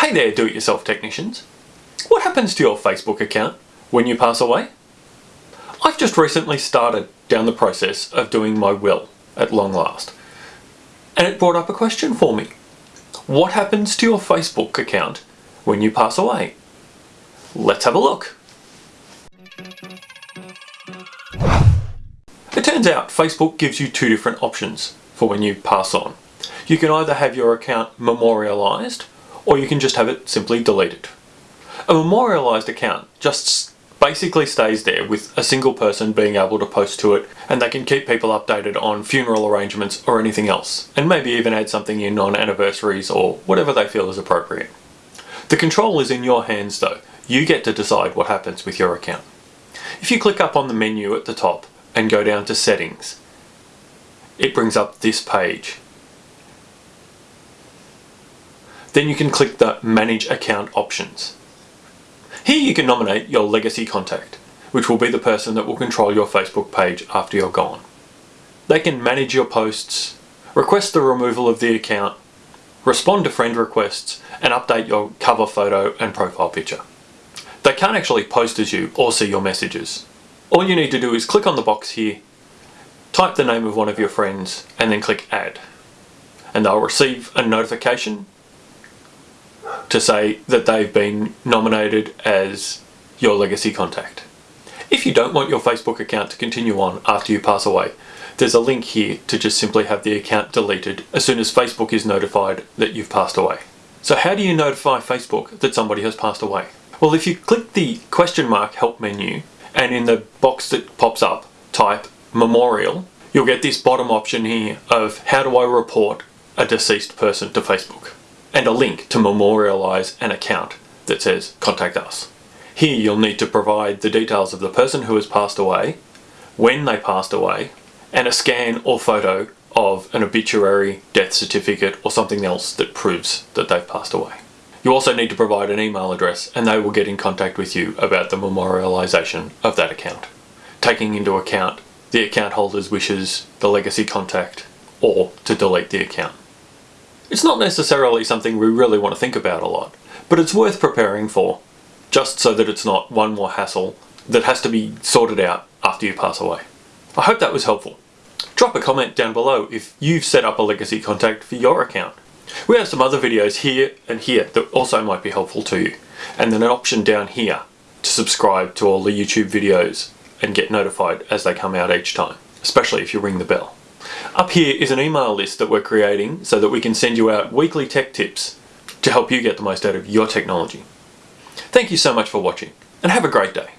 Hey there do-it-yourself technicians. What happens to your Facebook account when you pass away? I've just recently started down the process of doing my will at long last. And it brought up a question for me. What happens to your Facebook account when you pass away? Let's have a look. It turns out Facebook gives you two different options for when you pass on. You can either have your account memorialized or you can just have it simply deleted. A memorialized account just basically stays there with a single person being able to post to it and they can keep people updated on funeral arrangements or anything else and maybe even add something in on anniversaries or whatever they feel is appropriate. The control is in your hands though. You get to decide what happens with your account. If you click up on the menu at the top and go down to settings, it brings up this page. Then you can click the manage account options. Here you can nominate your legacy contact, which will be the person that will control your Facebook page after you're gone. They can manage your posts, request the removal of the account, respond to friend requests, and update your cover photo and profile picture. They can't actually post as you or see your messages. All you need to do is click on the box here, type the name of one of your friends, and then click add. And they'll receive a notification to say that they've been nominated as your legacy contact. If you don't want your Facebook account to continue on after you pass away, there's a link here to just simply have the account deleted as soon as Facebook is notified that you've passed away. So how do you notify Facebook that somebody has passed away? Well, if you click the question mark help menu and in the box that pops up, type memorial, you'll get this bottom option here of how do I report a deceased person to Facebook and a link to memorialize an account that says contact us. Here you'll need to provide the details of the person who has passed away, when they passed away, and a scan or photo of an obituary, death certificate or something else that proves that they've passed away. You also need to provide an email address and they will get in contact with you about the memorialization of that account, taking into account the account holder's wishes, the legacy contact, or to delete the account. It's not necessarily something we really want to think about a lot, but it's worth preparing for, just so that it's not one more hassle that has to be sorted out after you pass away. I hope that was helpful. Drop a comment down below if you've set up a legacy contact for your account. We have some other videos here and here that also might be helpful to you. And then an option down here to subscribe to all the YouTube videos and get notified as they come out each time, especially if you ring the bell. Up here is an email list that we're creating so that we can send you out weekly tech tips to help you get the most out of your technology. Thank you so much for watching and have a great day.